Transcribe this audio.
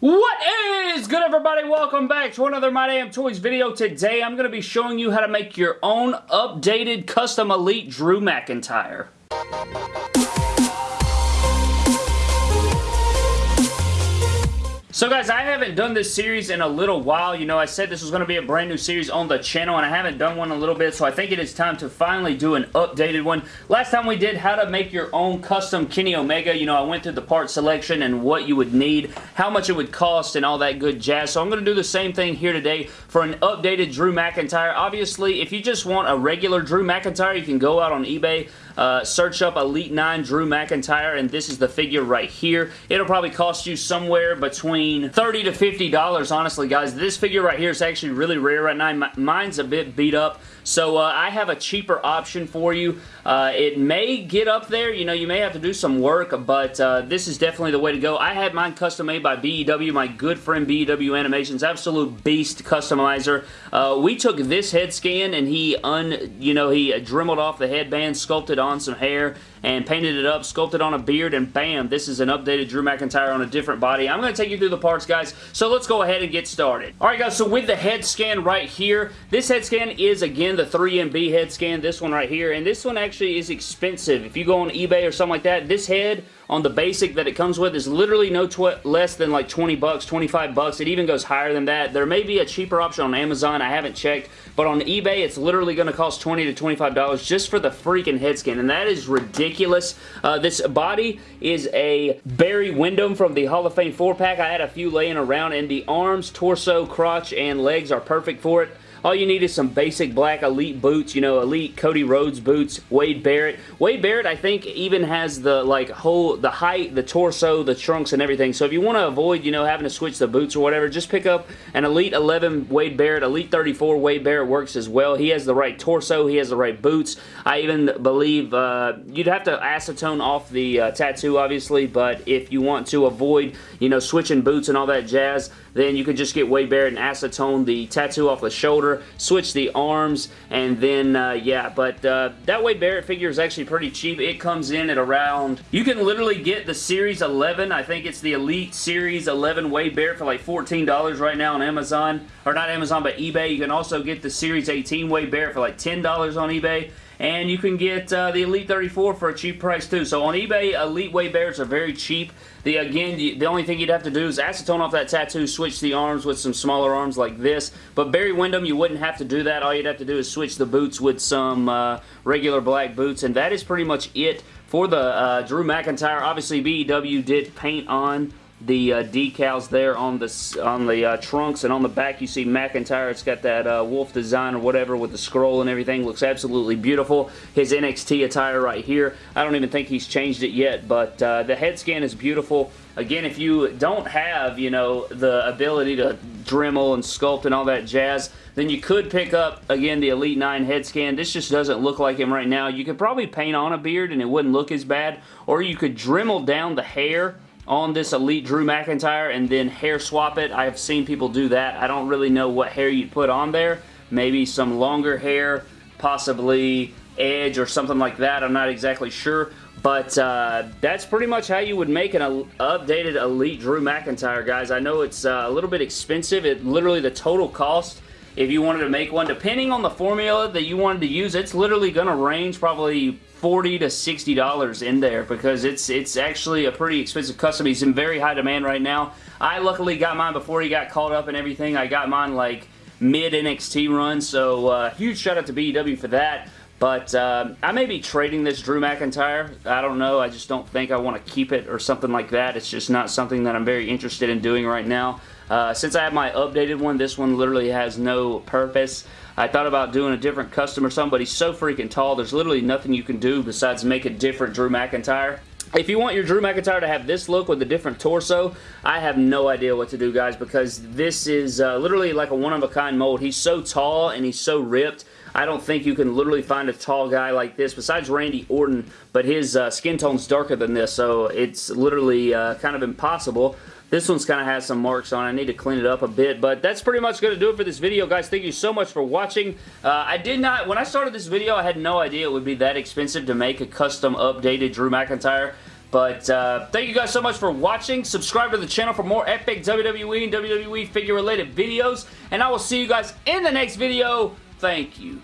What is good everybody? Welcome back to another My Damn Toys video. Today I'm going to be showing you how to make your own updated custom Elite Drew McIntyre. So guys, I haven't done this series in a little while. You know, I said this was going to be a brand new series on the channel, and I haven't done one in a little bit, so I think it is time to finally do an updated one. Last time we did how to make your own custom Kenny Omega. You know, I went through the part selection and what you would need, how much it would cost, and all that good jazz. So I'm going to do the same thing here today for an updated Drew McIntyre. Obviously, if you just want a regular Drew McIntyre, you can go out on eBay, uh, search up Elite 9 Drew McIntyre, and this is the figure right here. It'll probably cost you somewhere between between 30 to $50, honestly, guys. This figure right here is actually really rare right now. Mine's a bit beat up, so uh, I have a cheaper option for you. Uh, it may get up there. You know, you may have to do some work, but uh, this is definitely the way to go. I had mine custom made by BEW, my good friend BEW Animations, absolute beast customizer. Uh, we took this head scan and he, un, you know, he dremeled off the headband, sculpted on some hair, and painted it up, sculpted on a beard, and bam, this is an updated Drew McIntyre on a different body. I'm going to take you through the parts, guys, so let's go ahead and get started. Alright, guys, so with the head scan right here, this head scan is, again, the 3MB head scan, this one right here, and this one actually is expensive. If you go on eBay or something like that, this head on the basic that it comes with is literally no less than like 20 bucks, 25 bucks. It even goes higher than that. There may be a cheaper option on Amazon. I haven't checked. But on eBay, it's literally going to cost 20 to $25 just for the freaking head scan, And that is ridiculous. Uh, this body is a Barry Windham from the Hall of Fame 4-pack. I had a few laying around. And the arms, torso, crotch, and legs are perfect for it. All you need is some basic black Elite boots, you know, Elite Cody Rhodes boots, Wade Barrett. Wade Barrett, I think, even has the, like, whole, the height, the torso, the trunks, and everything. So if you want to avoid, you know, having to switch the boots or whatever, just pick up an Elite 11 Wade Barrett. Elite 34 Wade Barrett works as well. He has the right torso. He has the right boots. I even believe uh, you'd have to acetone off the uh, tattoo, obviously, but if you want to avoid, you know, switching boots and all that jazz, then you could just get Wade Barrett and acetone the tattoo off the shoulder, switch the arms, and then, uh, yeah, but uh, that Wade Barrett figure is actually pretty cheap. It comes in at around, you can literally get the Series 11, I think it's the Elite Series 11 Wade Barrett for like $14 right now on Amazon, or not Amazon, but eBay. You can also get the Series 18 Wade Barrett for like $10 on eBay and you can get uh, the Elite 34 for a cheap price too. So on eBay, Elite Wade Barretts are very cheap. The Again, the only thing you'd have to do is acetone off that tattoo, switch the arms with some smaller arms like this. But Barry Windham, you wouldn't have to do that. All you'd have to do is switch the boots with some uh, regular black boots, and that is pretty much it for the uh, Drew McIntyre. Obviously, BEW did paint on the uh, decals there on the on the uh, trunks and on the back you see McIntyre. It's got that uh, wolf design or whatever with the scroll and everything. Looks absolutely beautiful. His NXT attire right here. I don't even think he's changed it yet but uh, the head scan is beautiful. Again if you don't have you know the ability to Dremel and sculpt and all that jazz then you could pick up again the Elite 9 head scan. This just doesn't look like him right now. You could probably paint on a beard and it wouldn't look as bad or you could Dremel down the hair on this Elite Drew McIntyre and then hair swap it. I've seen people do that. I don't really know what hair you'd put on there. Maybe some longer hair, possibly Edge or something like that. I'm not exactly sure. But uh, that's pretty much how you would make an updated Elite Drew McIntyre, guys. I know it's uh, a little bit expensive. It Literally, the total cost, if you wanted to make one, depending on the formula that you wanted to use, it's literally going to range probably 40 to $60 in there because it's it's actually a pretty expensive custom. He's in very high demand right now. I luckily got mine before he got called up and everything. I got mine like mid NXT run, so uh, huge shout out to BEW for that. But uh, I may be trading this Drew McIntyre. I don't know. I just don't think I want to keep it or something like that. It's just not something that I'm very interested in doing right now. Uh, since I have my updated one, this one literally has no purpose. I thought about doing a different custom or something, but he's so freaking tall, there's literally nothing you can do besides make a different Drew McIntyre. If you want your Drew McIntyre to have this look with a different torso, I have no idea what to do, guys, because this is uh, literally like a one-of-a-kind mold. He's so tall and he's so ripped. I don't think you can literally find a tall guy like this, besides Randy Orton, but his uh, skin tone's darker than this, so it's literally uh, kind of impossible. This one's kind of has some marks on it. I need to clean it up a bit, but that's pretty much going to do it for this video, guys. Thank you so much for watching. Uh, I did not, when I started this video, I had no idea it would be that expensive to make a custom updated Drew McIntyre. But uh, thank you guys so much for watching. Subscribe to the channel for more epic WWE and WWE figure related videos. And I will see you guys in the next video. Thank you.